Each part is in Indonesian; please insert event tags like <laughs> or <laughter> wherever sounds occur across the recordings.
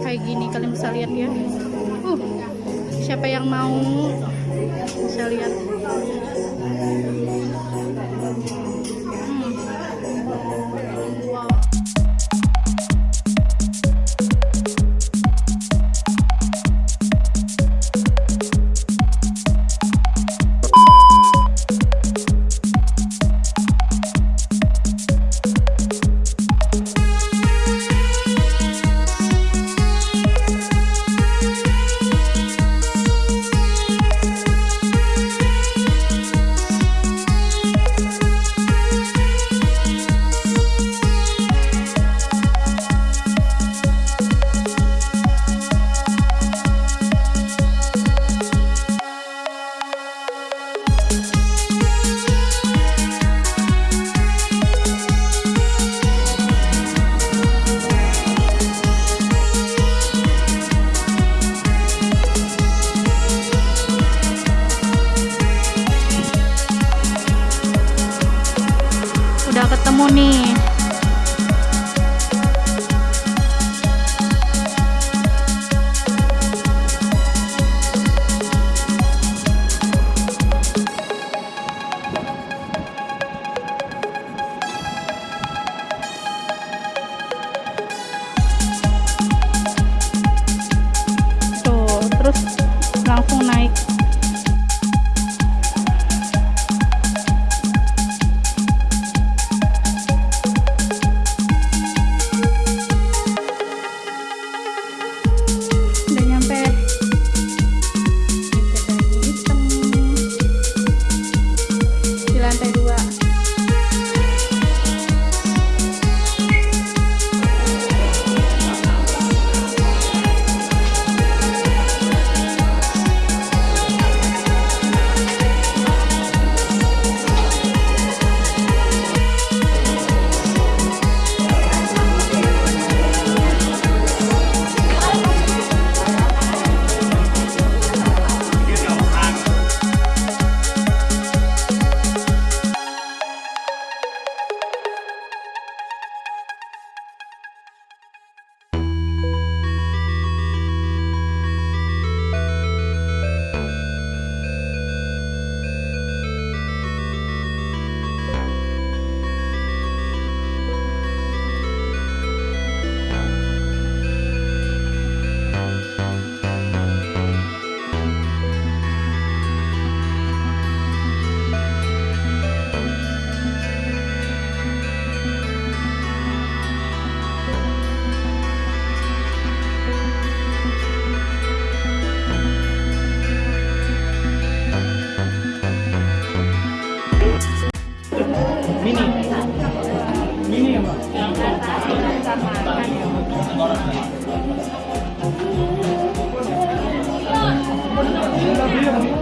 kayak gini kalian bisa lihat ya. Uh siapa yang mau bisa lihat Thank you.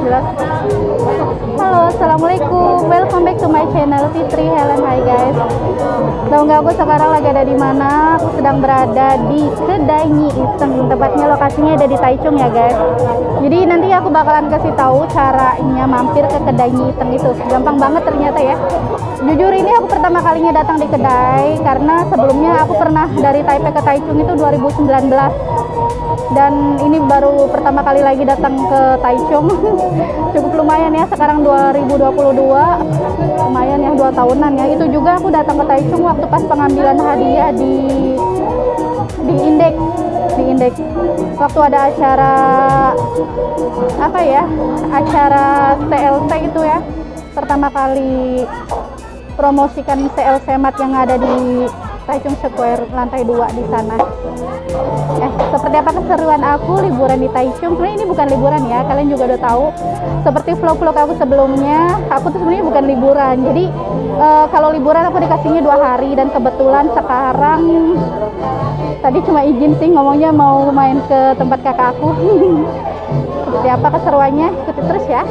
Halo assalamualaikum welcome back to my channel Fitri Helen. Hai guys. Tahu nggak aku sekarang lagi ada di mana? Aku sedang berada di kedai Nyi Iseng. Tepatnya lokasinya ada di Taichung ya guys. Jadi nanti aku bakalan kasih tahu caranya mampir ke kedai Nyi Iseng itu. Gampang banget ternyata ya. Jujur ini aku pertama kalinya datang di kedai karena sebelumnya aku pernah dari Taipei ke Taichung itu 2019 dan ini baru pertama kali lagi datang ke Taichung. <laughs> Cukup lumayan ya sekarang 2022 lumayan ya dua tahunan ya. Itu juga aku datang ke Taichung waktu pas pengambilan hadiah di di indeks di indeks waktu ada acara apa ya acara TLC itu ya. Pertama kali promosikan CLC Mat yang ada di Taichung Square lantai 2 di sana. Eh, seperti apa keseruan aku liburan di Taichung? Sebenarnya ini bukan liburan ya, kalian juga udah tahu. Seperti vlog-vlog aku sebelumnya, aku tuh sebenarnya bukan liburan. Jadi eh, kalau liburan aku dikasihnya dua hari dan kebetulan sekarang tadi cuma izin sih ngomongnya mau main ke tempat kakak aku. <laughs> seperti apa keseruannya? Ikuti terus ya.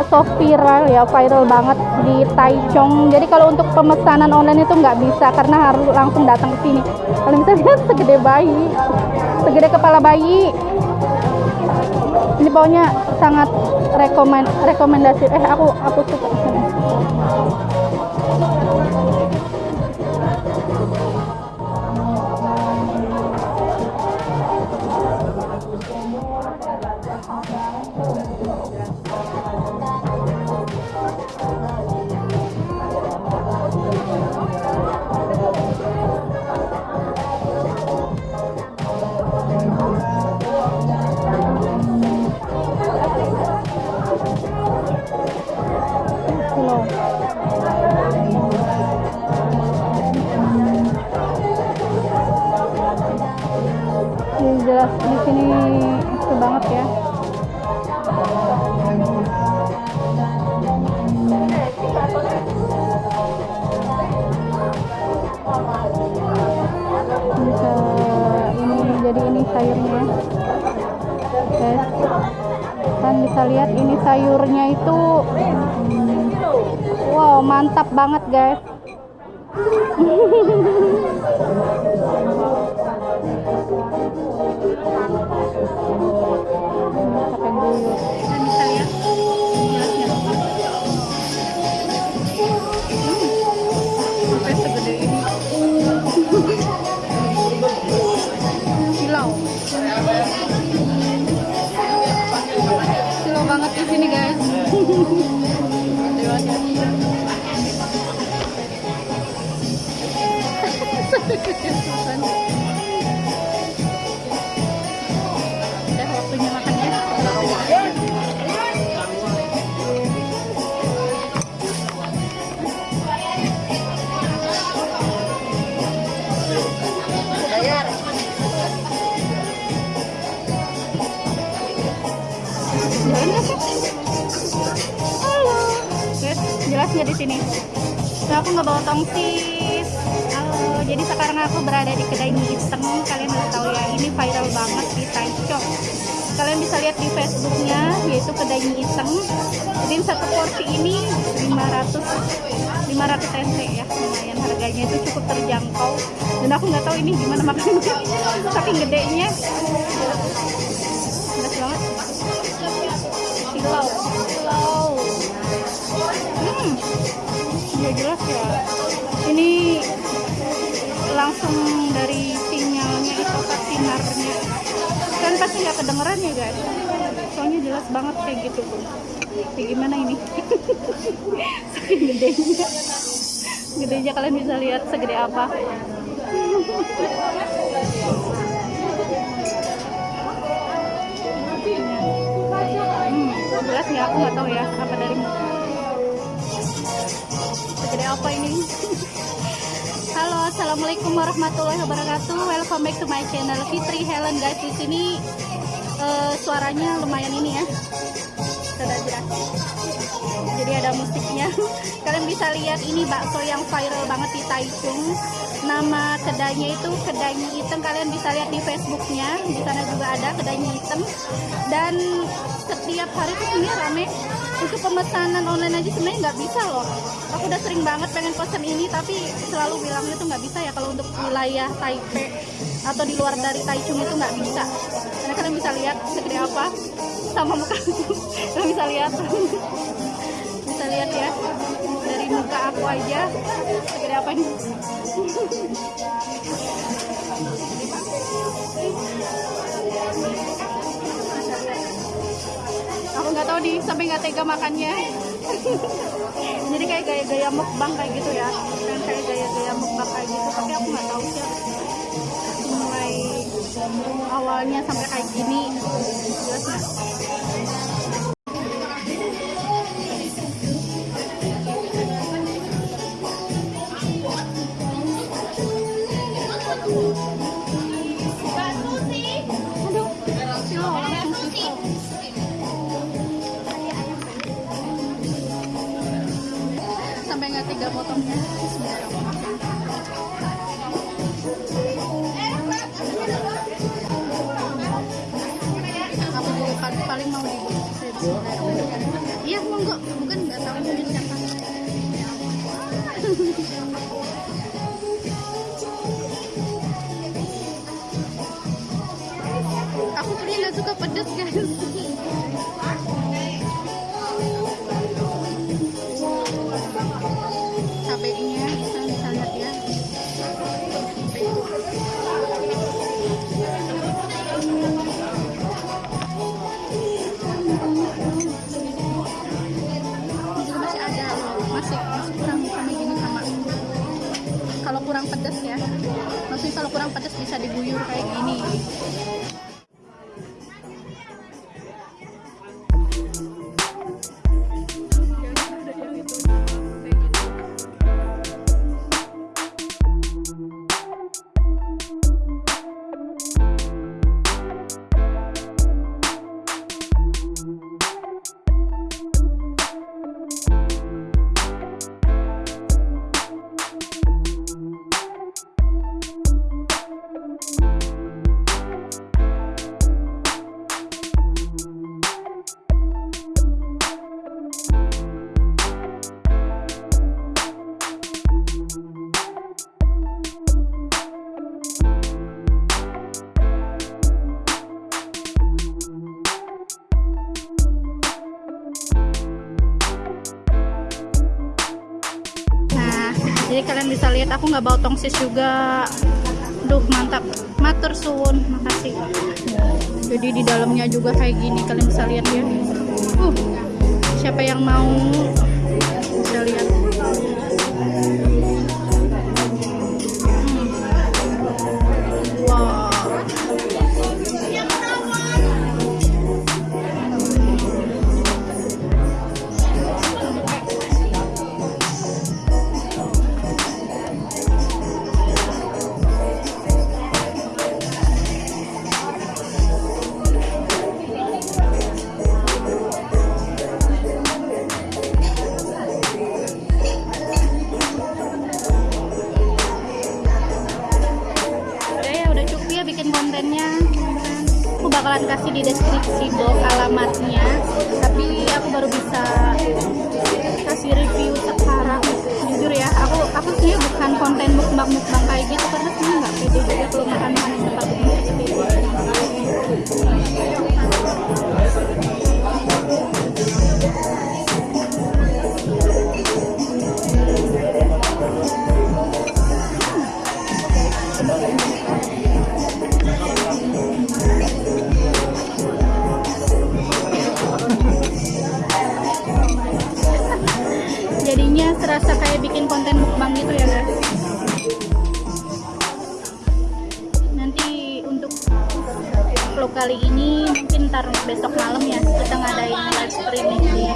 Bakso viral ya, viral banget di Taichung. Jadi kalau untuk pemesanan online itu nggak bisa karena harus langsung datang ke sini. Kalian bisa lihat <laughs> segede bayi, segede kepala bayi. Ini pokoknya sangat rekomend rekomendasi. Eh, aku aku suka Jelas di sini itu banget ya. Bisa ini jadi ini sayurnya. Guys. Kan bisa lihat ini sayurnya itu Wow, mantap banget, guys. Halo. Jelasnya di sini. Nah, aku nggak bawa tongsis. Sekarang aku berada di kedai mie instan. Kalian harus tahu ya, ini viral banget di Taichung. Kalian bisa lihat di Facebooknya, yaitu kedai mie instan. Jadi satu porsi ini 500 500 NT ya, lumayan harganya itu cukup terjangkau. Dan aku nggak tahu ini gimana makannya, <laughs> saking gedenya. Pedas banget. Silau, silau. Hmm, ya jelas ya. Langsung dari sinyalnya itu ke sinarnya. Kan pasti nggak kedengeran ya guys. Soalnya jelas banget kayak gitu tuh. Kayak gimana ini? <laughs> Saking gedenya. Gedenya kalian bisa lihat segede apa. Hmm, jelas nggak? Aku nggak tahu ya apa dari segede apa ini Halo assalamualaikum warahmatullahi wabarakatuh. Welcome back to my channel Fitri Helen. Guys di sini eh, suaranya lumayan ini ya. Jelas. Jadi ada musiknya. <laughs> Kalian bisa lihat ini bakso yang viral banget di Taichung. Nama kedainya itu kedai hitam. Kalian bisa lihat di Facebooknya. Di sana juga ada kedai hitam. Dan setiap hari tuh sebenarnya rame untuk pemesanan online aja sebenarnya nggak bisa loh. Aku udah sering banget pengen pesan ini tapi selalu bilangnya tuh nggak bisa ya. Kalau untuk wilayah Taipei atau di luar dari Taichung itu nggak bisa. Karena kalian bisa lihat segede apa sama muka <laughs> kalian bisa lihat. <laughs> Bisa lihat ya. Dari muka aku aja segede apa nih <laughs> di sampai nggak tega makannya. Jadi kayak gaya-gaya mukbang kayak gitu ya. Dan kayak gaya-gaya mukbang kayak gitu. Tapi aku nggak tahu sih. Mulai awalnya sampai kayak gini. Jelas paling, mau iya monggo. Bukan nggak tahu ini siapa <laughs> bisa diguyur kayak gini nggak bawa tongsis juga. Duh, mantap. Matur suwun, makasih. Jadi di dalamnya juga kayak gini, kalian bisa lihat ya. Uh, siapa yang mau bisa lihat. Serasa kayak bikin konten mukbang gitu ya guys nanti untuk vlog kali ini mungkin ntar besok malam ya kita ngadain live streaming di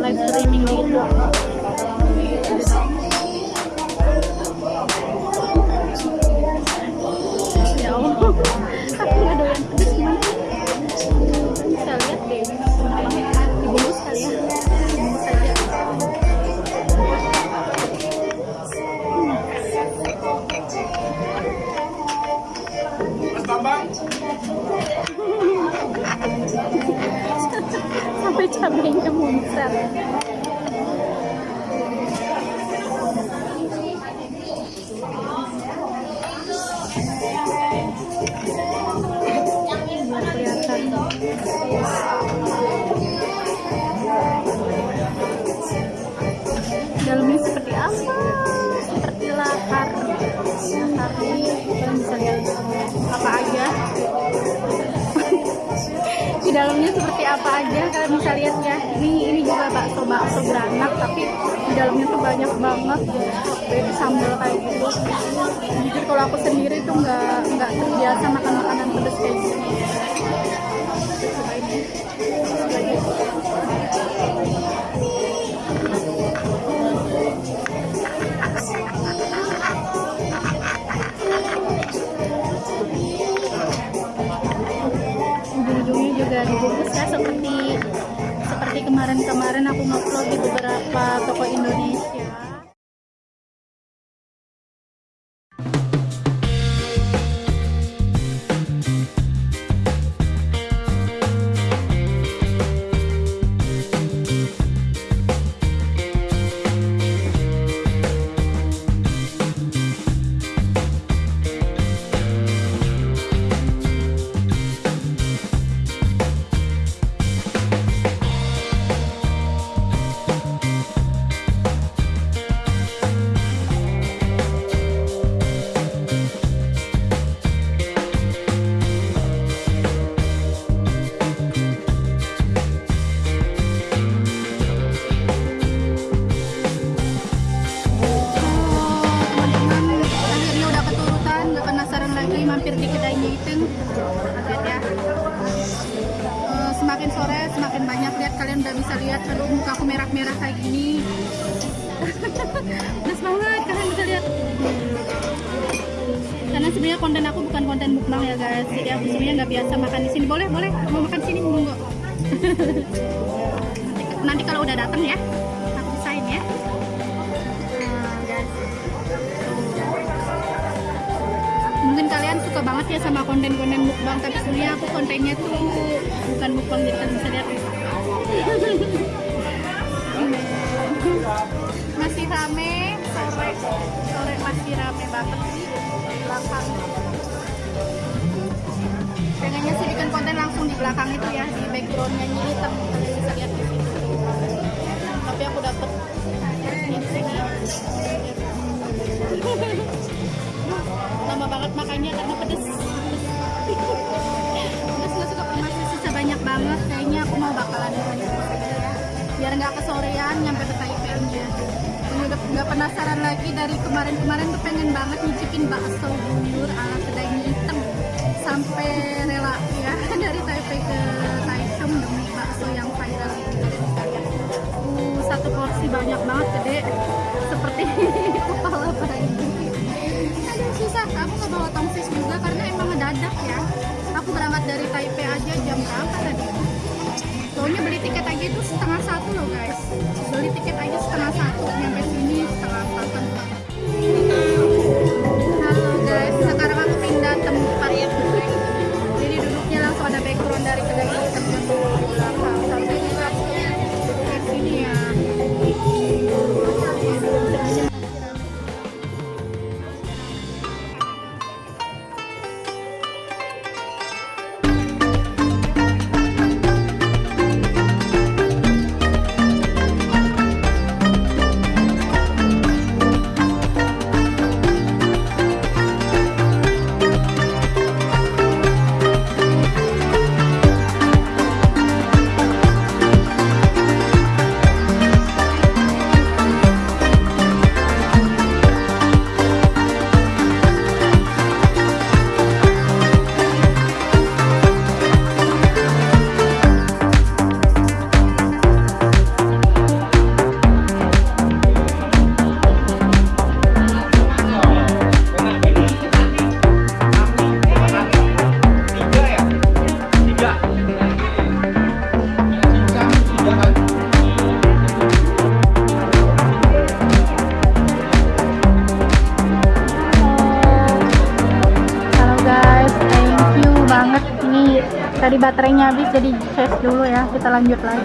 live streaming di YouTube. Ya cabenya muncrat. Dalamnya dalamnya seperti apa aja? Kalian bisa lihat ya. Ini ini juga bakso bakso beranak tapi di dalamnya tuh banyak banget jadi sambal kayak gitu. Jujur kalau aku sendiri tuh nggak nggak terbiasa makan makanan pedas kayak gini kemarin-kemarin aku ngupload suka banget ya sama konten-konten mukbang tapi sebenarnya aku kontennya tuh bukan mukbang kalian bisa lihat masih rame sore sore masih rame banget. Di belakang. Pengennya sih bikin konten langsung di belakang itu ya di backgroundnya ini hitam kalian bisa lihat di situ tapi aku dapet di sini lama banget makannya karena pedes. Pedes nggak suka masih sisa banyak banget. Kayaknya aku mau bakalan ya. Biar nggak kesorean nyampe ke Taipei-nya udah nggak penasaran lagi dari kemarin-kemarin tuh pengen banget nyicipin bakso buyur ala kedai hitam. Sampai rela ya <laughs> dari Taipei ke Taichung demi bakso yang viral uh, satu porsi banyak banget gede. Seperti <laughs> kepala bayi aku nggak bawa tongsis juga karena emang ngedadak ya. Aku berangkat dari Taipei aja jam berapa tadi? Soalnya beli tiket aja itu setengah satu loh guys. Beli tiket aja setengah satu nyampe sini setengah empatan halo guys. Sekarang aku pindah tempat. Jadi duduknya langsung ada background dari kedai hitam yang belakang baterainya habis jadi charge dulu ya. Kita lanjut lagi.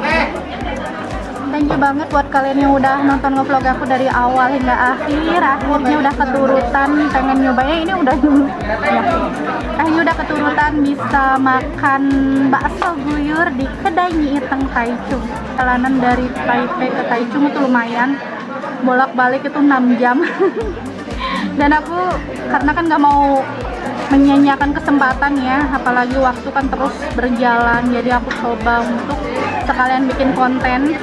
Thank you banget buat kalian yang udah nonton ngevlog aku dari awal hingga akhir. Akhirnya udah keturutan pengen nyobain ini udah ya. Akhirnya udah keturutan bisa makan bakso guyur di kedai Nyi Iteng Taichung. Perjalanan dari Taipei ke Taichung itu lumayan. Bolak-balik itu 6 jam. <laughs> Dan aku karena kan nggak mau menyanyiakan kesempatan ya apalagi waktu kan terus berjalan jadi aku coba untuk sekalian bikin konten. <laughs>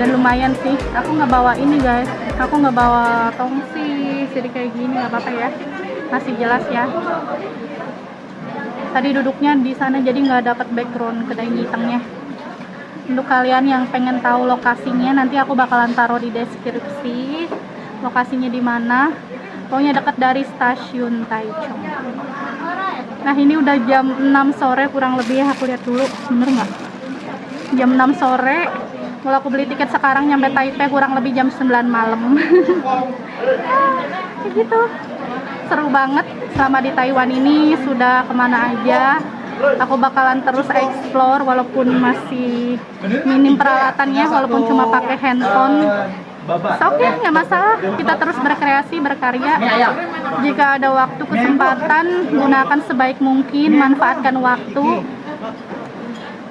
Dan lumayan sih aku nggak bawa ini guys. Aku nggak bawa tongsi jadi kayak gini nggak apa-apa ya. Masih jelas ya. Tadi duduknya di sana jadi nggak dapat background kedai ngitengnya. Untuk kalian yang pengen tahu lokasinya nanti aku bakalan taruh di deskripsi lokasinya di mana pokoknya dekat dari stasiun Taichung. Nah ini udah jam 6 sore kurang lebih aku lihat dulu bener nggak? Jam 6 sore kalau aku beli tiket sekarang nyampe Taipei kurang lebih jam 9 malam. <laughs> Kayak gitu. Seru banget selama di Taiwan ini sudah ke mana aja. Aku bakalan terus explore walaupun masih minim peralatannya walaupun cuma pakai handphone Oke, nggak masalah. Kita terus berkreasi, berkarya. Jika ada waktu, kesempatan, gunakan sebaik mungkin, manfaatkan waktu.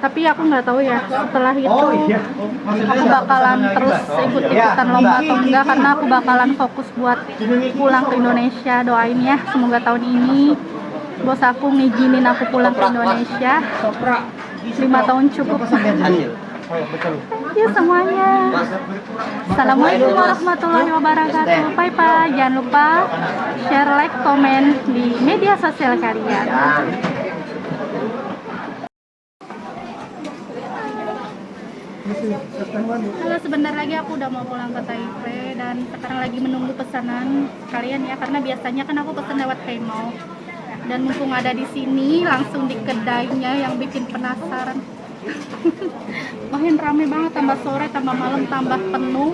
Tapi aku nggak tahu ya, setelah itu aku bakalan terus ikut-ikutan lomba atau enggak karena aku bakalan fokus buat pulang ke Indonesia. Doain ya, semoga tahun ini bos aku ngizinin aku pulang ke Indonesia. Lima tahun cukup. You semuanya. Assalamualaikum warahmatullahi wabarakatuh. Bye bye. Jangan lupa share, like, komen di media sosial kalian. Halo, sebentar lagi aku udah mau pulang ke Taipei dan sekarang lagi menunggu pesanan kalian ya karena biasanya kan aku pesan lewat Paymall dan mumpung ada di sini langsung di kedainya yang bikin penasaran <laughs> makin rame banget tambah sore tambah malam tambah penuh.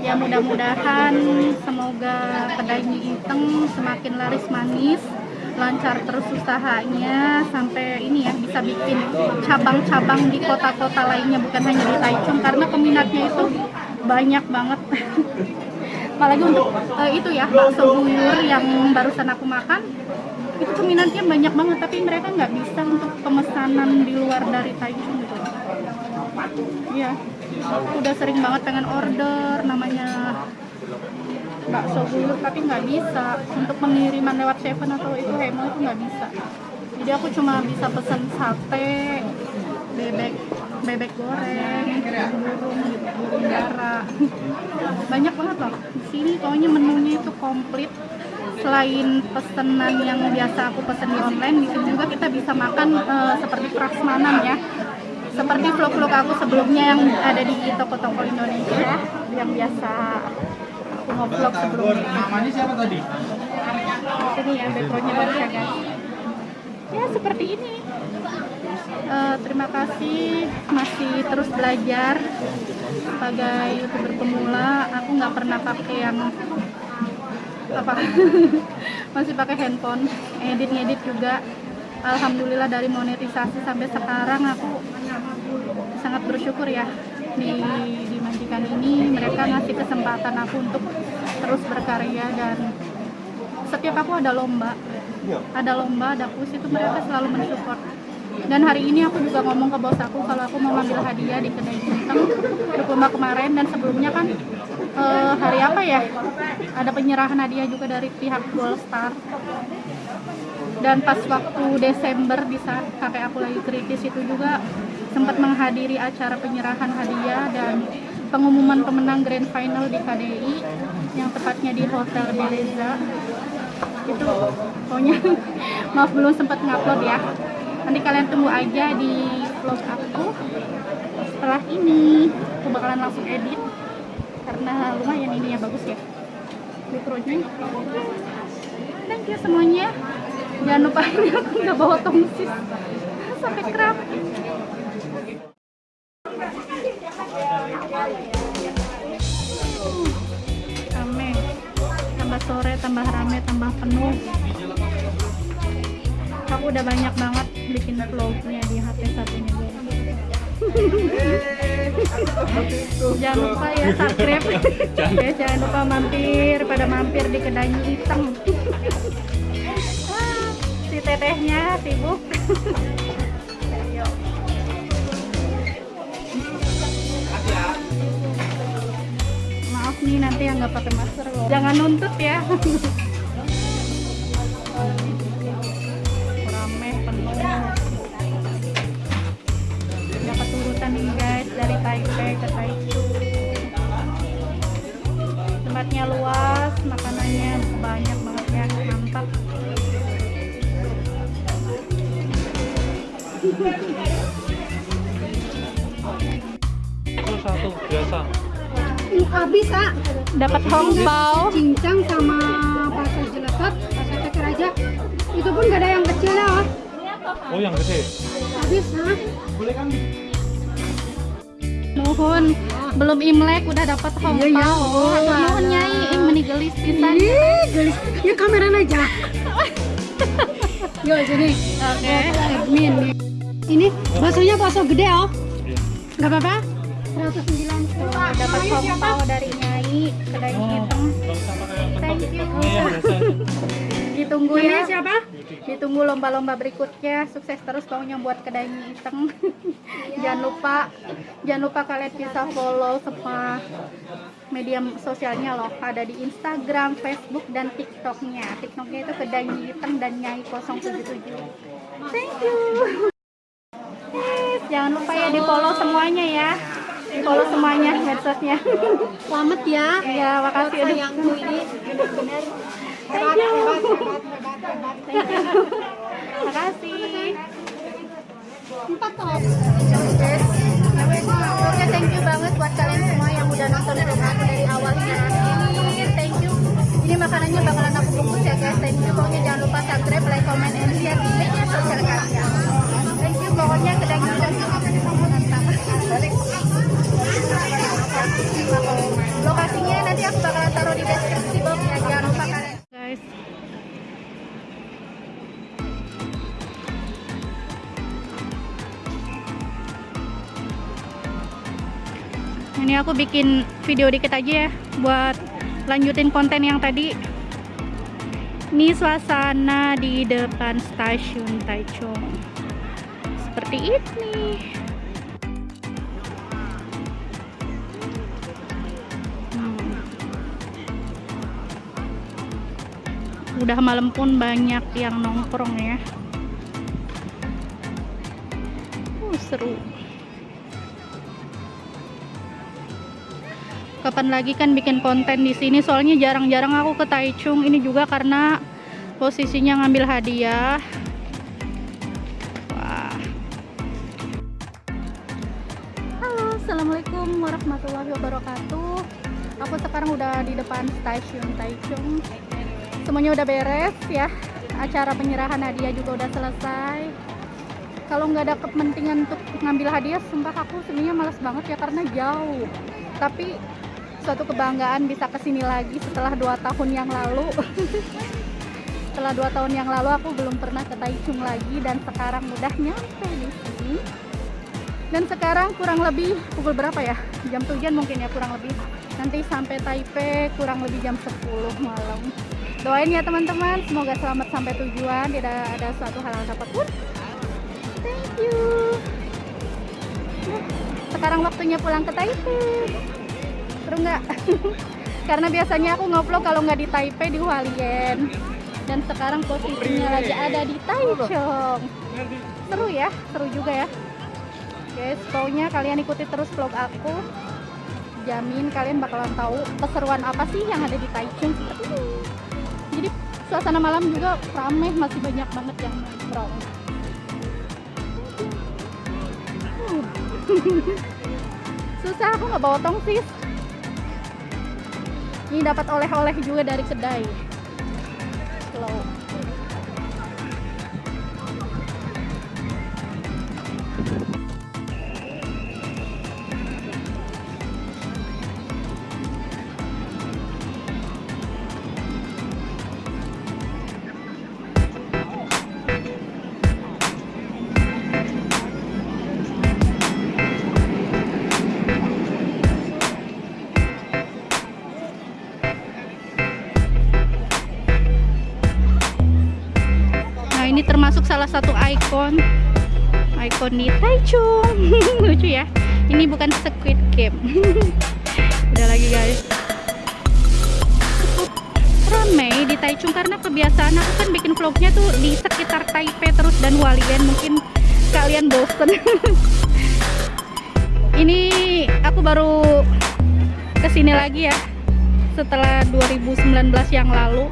Ya mudah-mudahan semoga kedai mie semakin laris manis lancar terus usahanya sampai ini ya bisa bikin cabang-cabang di kota-kota lainnya bukan hanya di Taichung karena peminatnya itu banyak banget. <laughs> Apalagi untuk uh, itu ya bakso buyur yang barusan aku makan itu peminatnya banyak banget tapi mereka nggak bisa untuk pemesanan di luar dari Taichung gitu. Iya. Udah sering banget pengen order namanya bakso buyur tapi nggak bisa. Untuk pengiriman lewat Seven atau itu Hemo itu nggak bisa. Jadi aku cuma bisa pesen sate bebek bebek goreng burung burung dara banyak banget loh. Di sini pokoknya menunya itu komplit selain pesenan yang biasa aku pesen di online di sini juga kita bisa makan uh, seperti prasmanan ya. Seperti vlog-vlog aku sebelumnya yang ada di toko-toko Indonesia yang biasa aku ngevlog sebelumnya. Namanya siapa tadi? ini ya backgroundnya bagus ya guys. Ya seperti ini. Eh, terima kasih. Masih terus belajar sebagai youtuber pemula. Aku nggak pernah pakai yang apa? <laughs> Masih pakai handphone edit ngedit juga. Alhamdulillah dari monetisasi sampai sekarang aku sangat bersyukur ya. Di di majikan ini mereka ngasih kesempatan aku untuk terus berkarya dan setiap aku ada lomba. Ada lomba ada kuis itu mereka selalu mensupport dan hari ini aku juga ngomong ke bos aku kalau aku mau ngambil hadiah di kedai Cinteng untuk lomba kemarin. Dan sebelumnya kan eh, hari apa ya? Ada penyerahan hadiah juga dari pihak Gold Star dan pas waktu Desember di saat kakek aku lagi kritis itu juga sempat menghadiri acara penyerahan hadiah dan pengumuman pemenang grand final di KDI yang tepatnya di Hotel Beleza. Itu pokoknya <laughs> maaf belum sempat ngupload ya nanti kalian tunggu aja di vlog aku. Setelah ini aku bakalan langsung edit. Karena lumayan ini ya bagus ya. Mikronya thank you semuanya. Jangan lupa <laughs> ini aku nggak bawa tongsis. Sampai kerap. Tambah sore tambah rame tambah penuh aku udah banyak banget bikin vlognya di HP satunya guys jangan lupa ya subscribe. guys jangan lupa mampir pada mampir di kedai iteng Wah, si tetehnya sibuk. Maaf nih nanti yang nggak pakai masker loh. Jangan nuntut ya banyak banget ya mantap Itu satu biasa. habis kak dapat hongpao cincang sama pasar jelepot pasar ceker aja itu pun gak ada yang kecil ya oh. Oh yang gede. habis ha nuhun belum imlek udah dapat hongpao Iya, ya. oh, nuhun nyai ih menigelis pisan Ih, gelis. Ya kamera aja. <laughs> Yo jadi oke. Admin. Ini baksonya bakso gede oh. Iya. nggak apa-apa? 109 dapat hongpao dari nyai kedai hitam. usah pakai Thank you. ya. Iya ditunggu ya siapa ditunggu lomba-lomba berikutnya. Sukses terus pokoknya buat kedai mie iteng jangan lupa jangan lupa kalian bisa follow semua media sosialnya loh. Ada di Instagram, Facebook dan TikToknya. TikToknya itu kedai mie iteng dan nyai 077 thank you. Yes, jangan lupa ya di follow semuanya ya. Di follow semuanya medsosnya selamat ya. Ya makasih. Sayangku ini. Benar-benar Thank you. Oke, thank you banget buat kalian semua yang nonton dari. Thank you. Ini makanannya bakalan aku ya guys. Thank you. Pokoknya jangan lupa subscribe, like, and share sosial kalian. Thank you. Pokoknya kita Lokasinya nanti aku bakalan taruh di deskripsi box ini aku bikin video dikit aja ya buat lanjutin konten yang tadi. Ini suasana di depan stasiun Taichung. Seperti ini. Hmm. udah malam pun banyak yang nongkrong ya. Uh, seru kapan lagi kan bikin konten di sini. Soalnya jarang-jarang aku ke Taichung. Ini juga karena posisinya ngambil hadiah. Wah. Halo assalamualaikum warahmatullahi wabarakatuh. Aku sekarang udah di depan stasiun Taichung. Semuanya udah beres ya. Acara penyerahan hadiah juga udah selesai. Kalau nggak ada kepentingan untuk ngambil hadiah sumpah aku sebenarnya males banget ya karena jauh. Tapi suatu kebanggaan bisa ke sini lagi setelah dua tahun yang lalu. <laughs> Setelah dua tahun yang lalu aku belum pernah ke Taichung lagi dan sekarang udah nyampe di sini. Dan sekarang kurang lebih pukul berapa ya? Jam tujuan mungkin ya kurang lebih. Nanti sampai Taipei kurang lebih jam 10 malam. Doain ya teman-teman. Semoga selamat sampai tujuan. Tidak ada suatu hal apa pun thank you. Nah, sekarang waktunya pulang ke Taipei seru nggak? <laughs> Karena biasanya aku ngupload kalau nggak di Taipei di Hualien. Dan sekarang posisinya lagi ada di Taichung. Seru ya seru juga ya. Guys pokoknya kalian ikuti terus vlog aku. Jamin kalian bakalan tahu keseruan apa sih yang ada di Taichung jadi suasana malam juga ramai masih banyak banget yang nongkrong. Uh. <laughs> susah aku nggak bawa tongsis ini dapat oleh-oleh juga dari kedai ikon ikon di Taichung. <laughs> Lucu ya. Ini bukan Squid Game. <laughs> Udah lagi guys. Ramai di Taichung karena kebiasaan aku kan bikin vlognya tuh di sekitar Taipei terus dan Hualien. Mungkin kalian bosen. <laughs> ini aku baru ke sini lagi ya setelah 2019 yang lalu